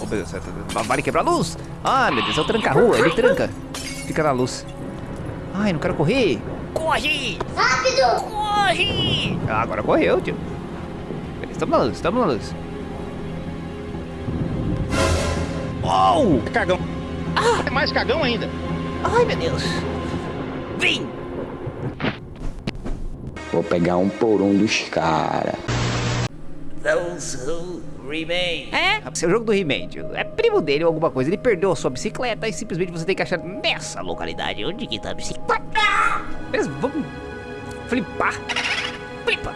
Oh, meu Deus, vale quebrar a luz. Ah, meu Deus, é o tranca-rua, ele tranca. Fica na luz. Ai, não quero correr. Corre! Rápido! Corre! Ah, agora correu, tio. Estamos na luz, estamos na luz. Uou! É cagão. Ah! É mais cagão ainda. Ai, meu Deus. Vem! Vou pegar um por um dos caras. Those who remain. É? É o jogo do He-Man, É primo dele ou alguma coisa. Ele perdeu a sua bicicleta e simplesmente você tem que achar nessa localidade onde que tá a bicicleta. Beleza, vamos flipar. Flipa.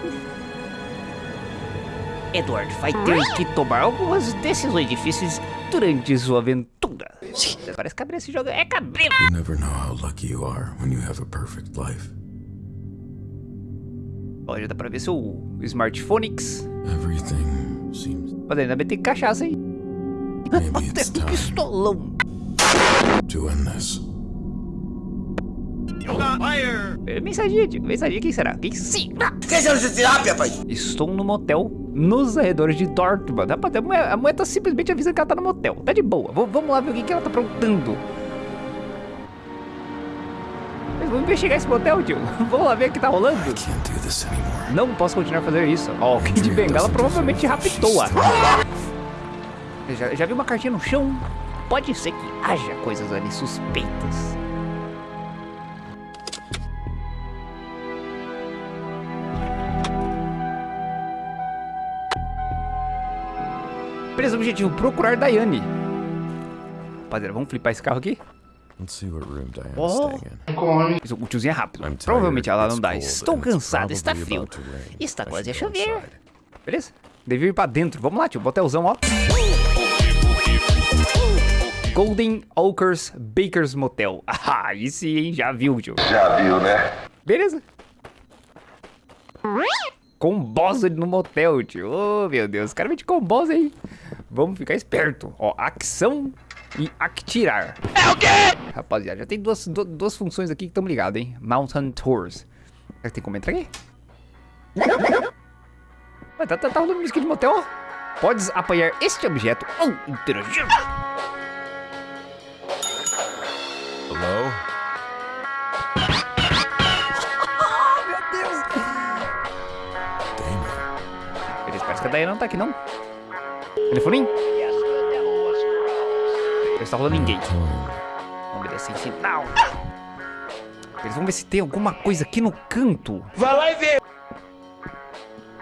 Edward vai ter que tomar algumas decisões difíceis durante sua aventura. Parece cabreiro esse jogo. É cabreiro. You never know how lucky you are when you have a perfect life. Já dá pra ver seu smartphonex. Everything seems... Mas ainda bem tem cachaça aí. Até um pistolão. To end this. É, quem será? Quem será? Quem será esse terapia, rapaz? Estou no motel nos arredores de Dortmund. Rapaz, a mulher, a mulher tá simplesmente avisando que ela tá no motel. Tá de boa. V vamos lá ver o que, que ela tá aprontando. Vamos investigar esse motel, tio. Vamos lá ver o que tá rolando. Não posso continuar fazendo isso. Ó, o Kid de Bengala provavelmente raptou-a. Já, já vi uma cartinha no chão? Pode ser que haja coisas ali suspeitas. Beleza, objetivo, procurar Daiane. Rapaziada, vamos flipar esse carro aqui? Oh. O tiozinho é rápido. Provavelmente ela não dá. Estou cansado, está frio. Está quase a chover. Beleza? Devia ir pra dentro. Vamos lá, tio. Botelzão, ó. Golden Oakers Baker's Motel. Ah, aí sim, hein? Já viu, tio. Já viu, né? Beleza. Com boss no motel, tio. Oh, meu Deus. Os caras vêm de boss aí. Vamos ficar esperto. Ó, ação e atirar. É o quê? Rapaziada, já tem duas, duas funções aqui que estão ligadas, hein? Mountain Tours. Será que tem como entrar aqui? Ué, tá, tá, tá rolando música de motel, Podes apanhar este objeto ou interagir. Hello? Meu Deus! Beleza, parece que a Diana não tá aqui, não. Telefoninho? Não está rolando ninguém. Vamos ver sem sinal. Eles vão ver se tem alguma coisa aqui no canto. Vai lá e vê.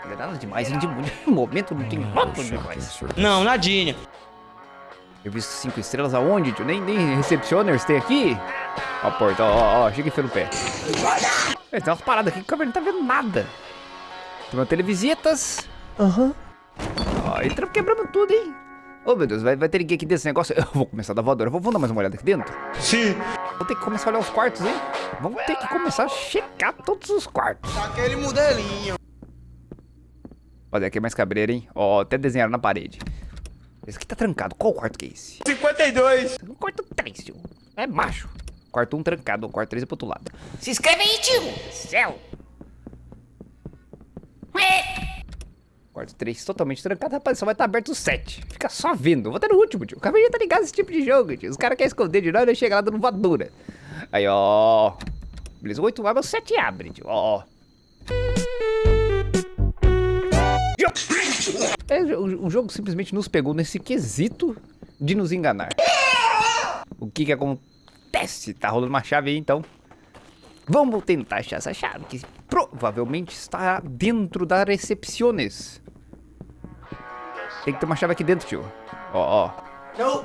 Não é nada demais, hein? De momento não tem nada demais. Não, nadinha. Eu vi cinco estrelas aonde, tio? Nem, nem recepcioners tem aqui? Ó a porta, ó, ó, ó. Chega e no pé. É, tem umas paradas aqui que o câmera não tá vendo nada. Tem uma televisitas. Aham. Uhum. Ó, entramos quebramos tudo, hein? Ô, oh, meu Deus, vai, vai ter ninguém aqui desse negócio. Eu vou começar a dar voadora. Vou, vou dar mais uma olhada aqui dentro? Sim. Vou ter que começar a olhar os quartos, hein? Vamos ter que começar a checar todos os quartos. Aquele modelinho. Olha, aqui é mais cabreiro, hein? Ó, até desenharam na parede. Esse aqui tá trancado. Qual quarto que é esse? 52. O quarto 3, tio. É macho. Quarto 1 um trancado, o quarto 3 é pro outro lado. Se inscreve aí, tio. Céu. Quarto 3 totalmente trancado, rapaz, só vai estar tá aberto o 7. Fica só vendo. vou até no último, tio. O cabelo tá ligado esse tipo de jogo, tio. Os caras querem esconder de nós e chega lá dando voadora. Aí, ó. Beleza, 8 abre, o 7 abre, tio. Ó. É, o, o jogo simplesmente nos pegou nesse quesito de nos enganar. O que que acontece? Tá rolando uma chave aí, então. Vamos tentar achar essa chave, que provavelmente está dentro da recepciones. Tem que ter uma chave aqui dentro, tio. Ó, ó. Não.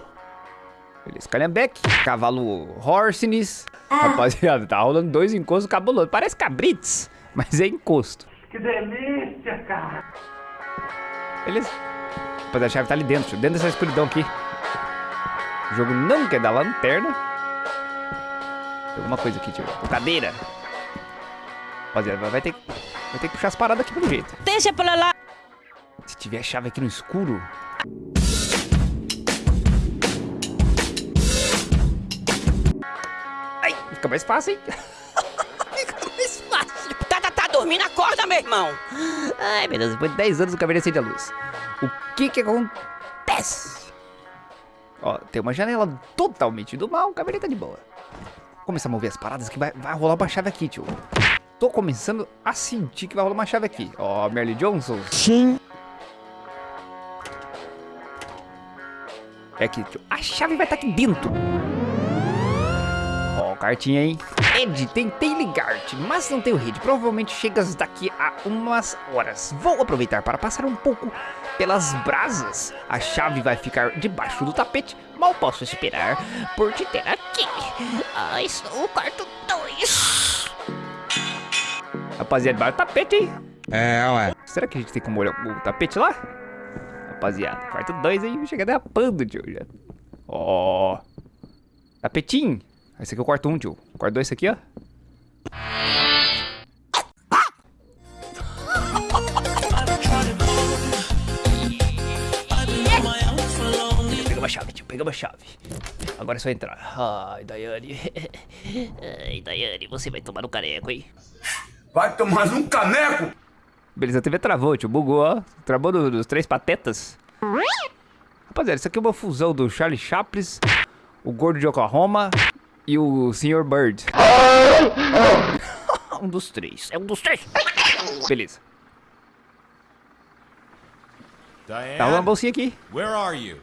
Beleza, Calhambeck, cavalo Horsenes. Ah. Rapaziada, tá rolando dois encostos cabulosos. Parece cabrites, mas é encosto. Que delícia, cara. Beleza. Rapaziada, a chave tá ali dentro, tio. Dentro dessa escuridão aqui. O jogo não quer dar lanterna. Alguma coisa aqui, tio. Cadeira. Rapaziada, vai ter, vai ter que puxar as paradas aqui pelo jeito. Deixa pra lá. Se tiver chave aqui no escuro... Ai, fica mais fácil, hein? fica mais fácil. Tá, tá, tá dormindo, acorda, meu irmão. Ai, meu Deus, depois de 10 anos o cabelo acende a luz. O que que acontece? Ó, tem uma janela totalmente do mal, caverninha tá de boa. Começar a mover as paradas que vai, vai rolar uma chave aqui, tio. Tô começando a sentir que vai rolar uma chave aqui. Ó, Merle Johnson. Sim. É aqui, tio. A chave vai estar aqui dentro. Ó, cartinha, hein? Ed, tentei ligar-te, mas não tenho rede. Provavelmente chegas daqui a umas horas. Vou aproveitar para passar um pouco pelas brasas. A chave vai ficar debaixo do tapete. Mal posso esperar por te ter aqui. Ah, estou no quarto 2. Rapaziada, debaixo do tapete, hein? É, ué. Será que a gente tem como olhar o tapete lá? Rapaziada, quarto 2 aí, chega derrapando, tio. Ó. Tapetinho. Esse aqui é o quarto 1, um, tio. O quarto 2 esse aqui, ó. Pega uma chave, tio. Pega uma chave. Agora é só entrar. Ai, Daiane. Ai, Daiane, você vai tomar no caneco, hein? Vai tomar um caneco! Beleza, a TV travou, tio. Bugou, ó. Travou do- dos três patetas. Rapaziada, isso aqui é uma fusão do Charlie Chaplin, o Gordo de Oklahoma e o Sr. Bird. um dos três. É um dos três. Beleza. Tá rolando a Diane, bolsinha aqui. where are you?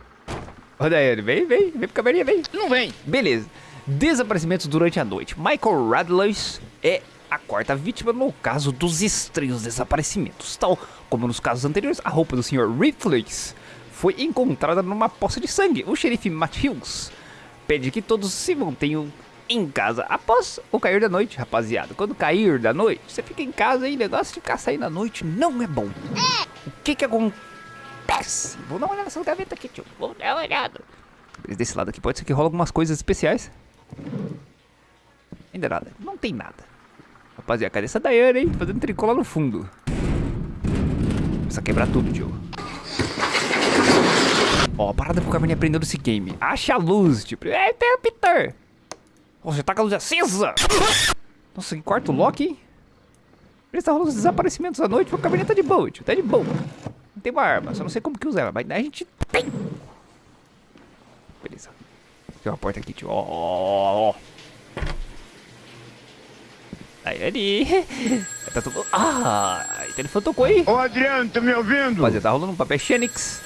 Ô, Daiane, vem, vem. Vem pro caverninha, vem. Não vem. Beleza. Desaparecimentos durante a noite. Michael Radlois é a quarta vítima no caso dos estranhos desaparecimentos. Tal como nos casos anteriores, a roupa do Sr. Reflex foi encontrada numa poça de sangue. O xerife Matt Hughes pede que todos se mantenham em casa após o cair da noite, rapaziada. Quando cair da noite, você fica em casa aí, negócio de ficar saindo à noite não é bom. O que que acontece? Vou dar uma olhada nessa gaveta aqui, tio. Vou dar uma olhada. Desse lado aqui pode ser que rola algumas coisas especiais. Ainda nada, não tem nada. Rapaziada, cadê essa Dayane, hein? Fazendo tricô lá no fundo. Começa a quebrar tudo, tio. Ó, a parada pro Caverninha aprendendo esse game. Acha a luz, tipo. É, tem o Peter. Ó, você tá com a luz acesa. Nossa, que quarto Loki, hein? Ele tá rolando os desaparecimentos à noite, o Caverninha tá de boa, tio. Tá de boa. Não tem uma arma, só não sei como que usa ela, mas a gente tem. Beleza. Tem uma porta aqui, tio. Ó, ó, ó. Aí, ali. Tá tudo... Ah, o telefone tocou aí. Ô Adriano, tá me ouvindo? Rapaziada, tá rolando um papel Xenix.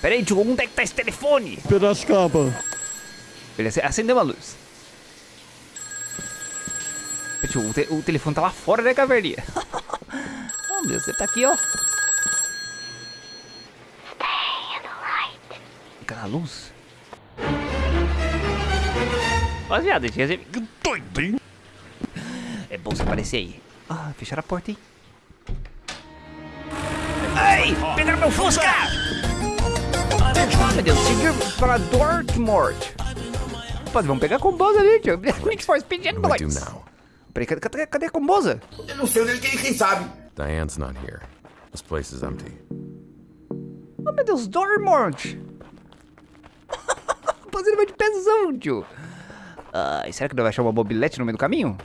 Pera aí, tio, onde é que tá esse telefone? Piracicaba. Beleza, acendeu uma luz. Tio, o, te- o telefone tá lá fora, né, caverninha? oh, meu Deus, ele tá aqui, ó. Fica na luz. Rapaziada, tinha que Que doido, hein? É bom você aparecer aí. Ah, fecharam a porta, hein? Ai, pegaram meu Fusca! Meu Deus, seguir para Dortmund. Rapaz, vamos pegar a combosa ali, tio. Need for Speed and now? Peraí, cadê, cadê, cadê a combosa? Eu não sei onde ele quem, quem sabe. Diane's not here. This place is empty. Oh, meu Deus, Dortmund. Rapaziada, vai de pezão, tio. Ai, será que não vai achar uma mobilete no meio do caminho?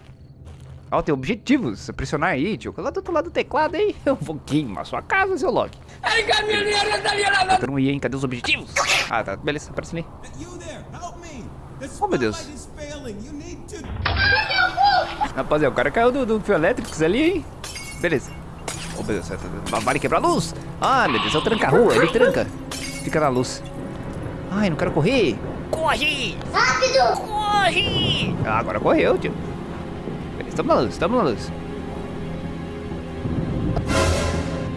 Ó, tem objetivos. É pressionar aí, tio. Lá do outro lado do teclado aí. Eu vou queimar a sua casa, seu Loki. Eu não ia, hein? Cadê os objetivos? Ah, tá. Beleza, aparece ali. Oh, meu Deus. Rapaziada, o cara caiu do, do fio elétrico ali, hein? Beleza. Oh, meu Deus, vale quebrar a luz? Ah, meu Deus, é o tranca-rua, ele tranca. Fica na luz. Ai, não quero correr. Corre! Rápido! Corre! Ah, agora correu, tio. Estamos na luz, estamos na luz.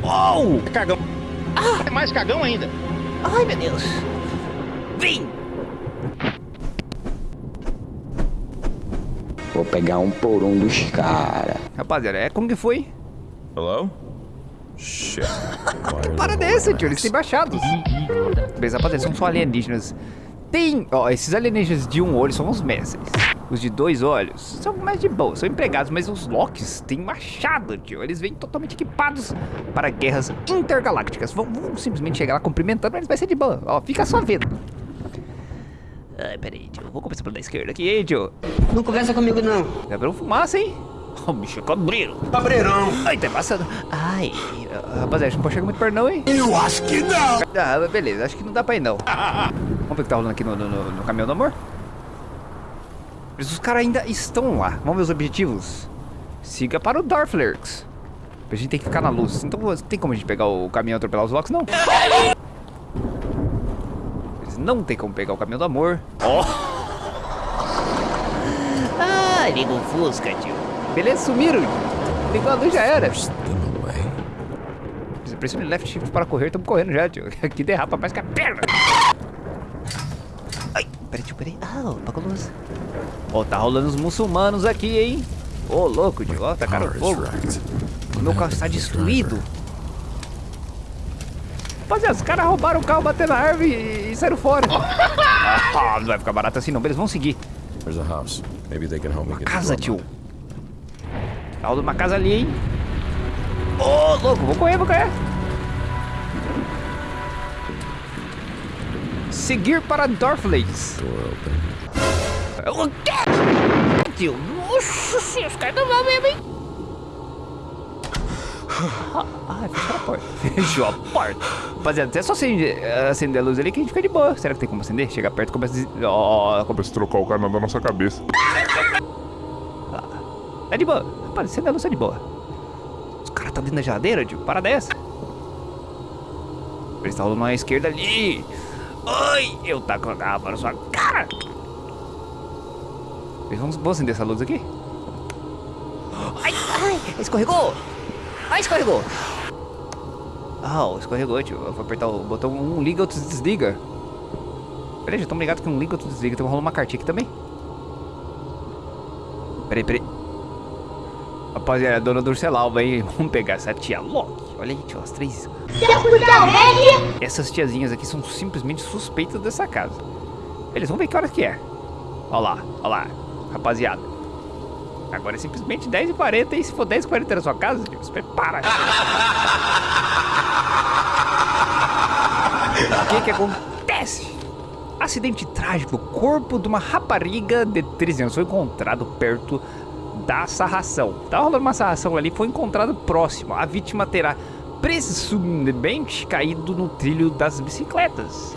Uou! É cagão. É mais cagão ainda. Ai, meu Deus. Vem! Vou pegar um por um dos caras. Rapaziada, é como que foi? Hello? Shit. Are Para dessa, whole tio, eles têm baixados. Beleza, rapaziada, são só alienígenas. Tem, ó, esses alienígenas de um olho são os mestres. Os de dois olhos são mais de boa, são empregados, mas os Locks têm machado, tio. Eles vêm totalmente equipados para guerras intergalácticas. Vão, vão simplesmente chegar lá cumprimentando, mas vai ser de boa. Ó, fica só vendo. Ai, peraí, tio. Vou começar pela da esquerda aqui, hein, tio. Não conversa comigo, não. Já virou fumaça, hein? O bicho é cabreiro. Cabreirão. Ai, tá passando. Ai, rapaziada, não pode chegar muito perto não, hein? Eu acho que não. Ah, beleza, acho que não dá pra ir não. Vamos ver o que tá rolando aqui no, no, no, no caminhão do amor? Mas os caras ainda estão lá. Vamos ver os objetivos. Siga para o Darflurks. A gente tem que ficar na luz. Então tem como a gente pegar o caminhão e atropelar os Locks? Não. Eles não tem como pegar o caminhão do amor. Ó. Ah, liga o Fusca, tio. Beleza, sumiram. Ligou a luz, já era. Away. Pressione left shift para correr, estamos correndo já, tio. Aqui derrapa mais que a perna. Peraí, tio, peraí. Ah, apagou a luz. Ó, tá rolando os muçulmanos aqui, hein? Ô, louco, tio. Ó, tá cara fogo. meu carro está destruído. Rapaziada, os caras roubaram o carro, bateram na árvore e, e saíram fora. ah, não vai ficar barato assim não. Eles vão seguir. There's a house. Maybe they can help me get Casa, the tio. drum Tá rolando uma casa ali, hein? Ô, louco, vou correr, vou correr. Seguir para open. O quê? Tio, nossa senhora, os caras não vão mesmo, hein? Ah, fechou a porta. Fechou a porta. Rapaziada, é só acender, acender a luz ali que a gente fica de boa. Será que tem como acender? Chega perto e começa a... des- Ó, começa Começa a trocar o canal da nossa cabeça. Tá de boa. Rapaz, acende a luz, tá de boa. Os caras tá dentro da geladeira, tio. Para dessa. Eles estão rolando na esquerda ali. Oi, eu taco a arma na sua cara. Vão, vão acender essa luz aqui? Ai, ai, escorregou. Ai, escorregou. Ah, escorregou, tio. Eu vou apertar o botão um liga, outro desliga. Peraí, já estamos ligados que um liga, outro desliga. Então rolar uma cartinha aqui também. Peraí, peraí. Rapaziada, a dona Durcelalva, hein? Vamos pegar essa tia Loki. Olha aí, tio, as três. Essas tiazinhas aqui são simplesmente suspeitas dessa casa. Eles vão ver que horas que é. Olha lá, olha lá, rapaziada. Agora é simplesmente 10h40 e se for 10h40 na sua casa, tio, se prepara. O que que acontece? Acidente trágico. O corpo de uma rapariga de 13 anos foi encontrado perto da sarração. Tava rolando uma sarração ali, foi encontrado próximo. A vítima terá presumivelmente caído no trilho das bicicletas.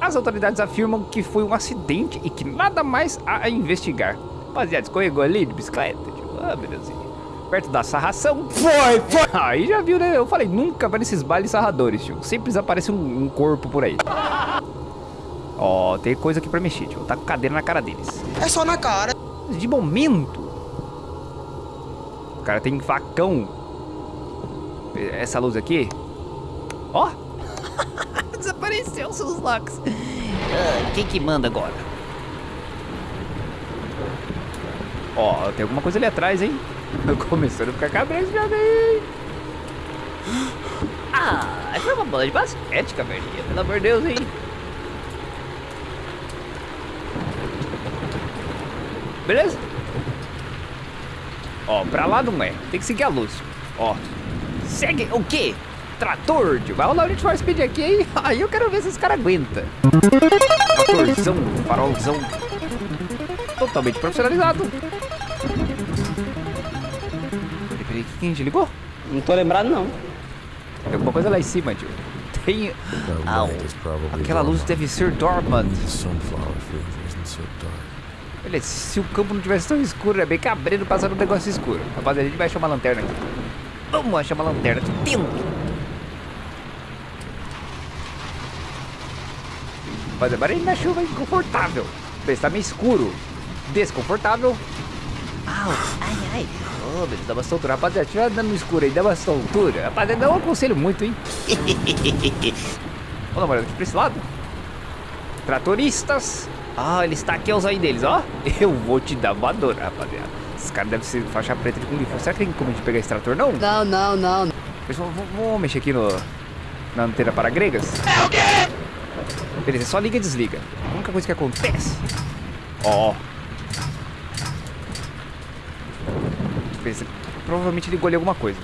As autoridades afirmam que foi um acidente e que nada mais há a investigar. Rapaziada, escorregou ali de bicicleta? Tipo, ah, belezinha. Perto da sarração. Foi, foi! Aí já viu, né? Eu falei, nunca vai nesses bailes sarradores, tio. Sempre aparece um, um corpo por aí. Ó, tem coisa aqui pra mexer, tio. Tá com cadeira na cara deles. É só na cara. De momento. O cara tem facão. Essa luz aqui. Ó. Desapareceu seus locks. Ah, quem que manda agora? Ó, tem alguma coisa ali atrás, hein? Começando a ficar cabreiro já vem. Ah, foi uma bola de basquete, caverninha. Pelo amor de Deus, hein? Beleza? Ó, pra lá não é. Tem que seguir a luz. Ó. Segue o quê? Trator, tio. Vai rolar o Need for Speed aqui, hein? Aí eu quero ver se os caras aguentam. Tratorzão, farolzão. Totalmente profissionalizado. Peraí, peraí, que a gente ligou? Não tô lembrado, não. Tem alguma coisa lá em cima, tio. Tem... Au. probably Aquela luz deve ser dormant. Sunflower field isn't so dark. Beleza, se o campo não tivesse tão escuro, é bem cabreiro passar um negócio escuro. Rapaziada, a gente vai achar uma lanterna aqui. Vamos achar uma lanterna de tempo. Rapaziada, barulho na chuva, inconfortável. Beleza, tá meio escuro. Desconfortável. Au, ai, ai. Oh, beleza, dá bastante altura. Rapaziada, estiver andando no escuro aí, dá bastante altura. Rapaziada, não aconselho muito, hein. Uma olhada aqui pra esse lado. Tratoristas. Ah, ele está aqui, é os aí deles, ó. Eu vou te dar voadora, rapaziada. Esses caras devem ser faixa preta de Kung Fu. Será que tem como a gente pegar esse trator, não? Não, não, não. Pessoal, vamos, mexer aqui no, na antena para gregas? É o quê? Beleza, só liga e desliga. A única coisa que acontece... Ó. Beleza, provavelmente ligou ali alguma coisa.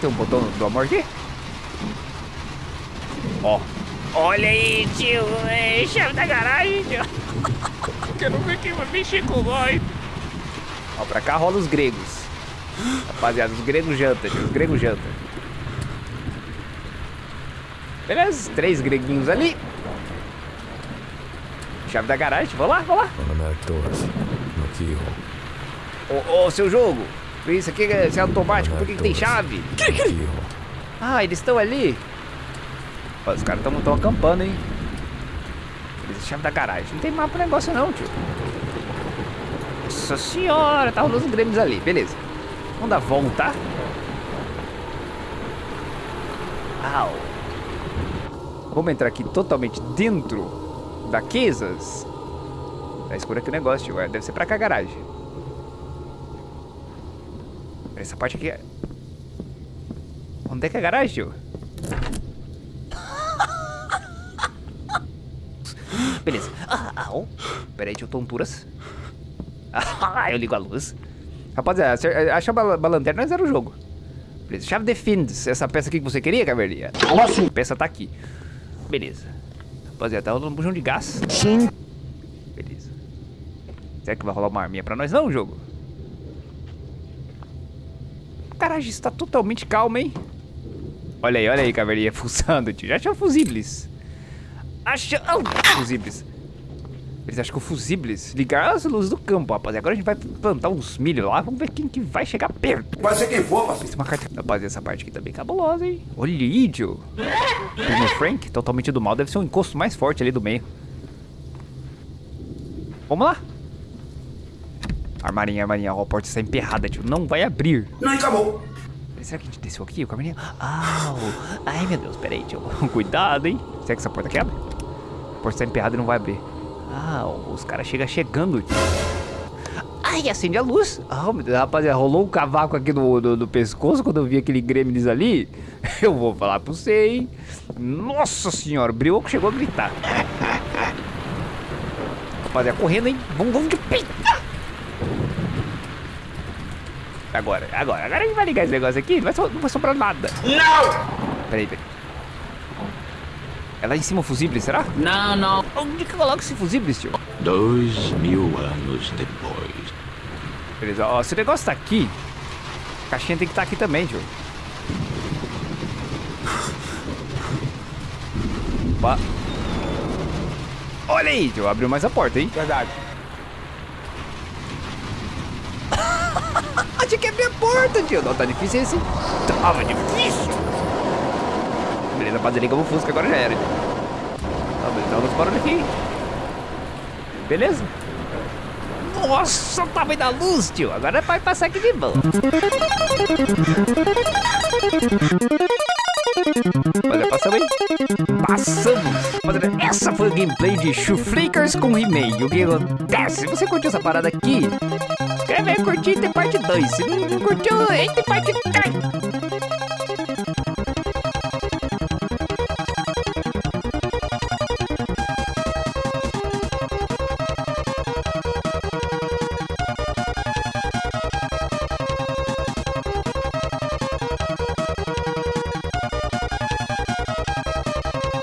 Tem um botão do amor aqui? Ó. Olha aí, tio. É chave da garagem, tio. Quero ver quem vai mexer com nós. Ó, pra cá rola os gregos. Rapaziada, os gregos jantam, tio. Os gregos jantam. Beleza, três greguinhos ali. Chave da garagem, vamos lá, vamos lá. Doors. No keyhole. Ô, ô, seu jogo. Isso aqui é é automático, por que, que tem chave? Ah, eles estão ali. Os caras estão acampando, hein? Eles chave da garagem. Não tem mapa negócio não, tio. Nossa senhora, tá rolando os grêmios ali. Beleza. Vamos dar volta. Au. Vamos entrar aqui totalmente dentro da Quesas. Tá escuro aqui o negócio, tio. É, Deve ser pra cá a garagem. Essa parte aqui é... Onde é que é a garagem, tio? Beleza. Ah, au. Pera aí, tio, tonturas. Ah, eu ligo a luz. Rapaziada, achar a lanterna não era o jogo. Beleza, chave defines. Essa peça aqui que você queria, caverninha? Como assim? A peça tá aqui. Beleza. Rapaziada, tá rolando um bujão de gás. Sim. Beleza. Será que vai rolar uma arminha pra nós não, jogo? Caralho, isso tá totalmente calmo, hein? Olha aí, olha aí, caverninha, fuçando, tio. Já achou fusíveis. Oh, fusíveis. Eles acham que o fusíveis ligar as luzes do campo, rapaziada. Agora a gente vai plantar uns milho lá. Vamos ver quem que vai chegar perto. Vai ser quem for, parceiro. Tem uma carta... Rapaziada, essa parte aqui tá bem cabulosa, hein? Olha aí, tio. Primo Frank, totalmente do mal. Deve ser o encosto mais forte ali do meio. Vamos lá. Armarinha, armarinha. Ó, a porta está emperrada, tio. Não vai abrir. Não, acabou. Será que a gente desceu aqui, o caminho? Au! Ai, meu Deus, peraí, tio. Cuidado, hein? Será que essa porta quebra? Porta está emperrada e não vai abrir. Au, os caras chegam chegando. Ai, acende a luz. Ah, Deus, rapaziada, rolou um cavaco aqui no, no, no pescoço quando eu vi aquele Gremlins ali. Eu vou falar pra você, hein? Nossa senhora, o Brioco chegou a gritar. Rapaziada, correndo, hein? Vamos, vamos de peita! Agora, agora, agora a gente vai ligar esse negócio aqui, não vai, so- não vai sobrar nada. Não! Peraí, peraí. É lá em cima o fusível, será? Não, não. Onde que eu coloco esse fusível, tio? Dois mil anos depois. Beleza, ó, se o negócio tá aqui, a caixinha tem que estar aqui também, tio. Opa. Olha aí, tio, abriu mais a porta, hein? Verdade. Tinha que abrir a porta, tio. Não, tá difícil esse. Tava difícil. Rapaziada, ligamos o Fusca, agora já era. Tá, beleza, dá uns barulhos aqui. Beleza? Nossa, o tamanho da luz, tio. Agora vai passar aqui de boa. Olha, passamos aí. Passamos. Rapaziada, Essa foi a gameplay de Chuflickers com He-Man. O que acontece? Se você curtiu essa parada aqui, escreve aí, curtir tem parte 2. Se não curtiu, tem parte 3.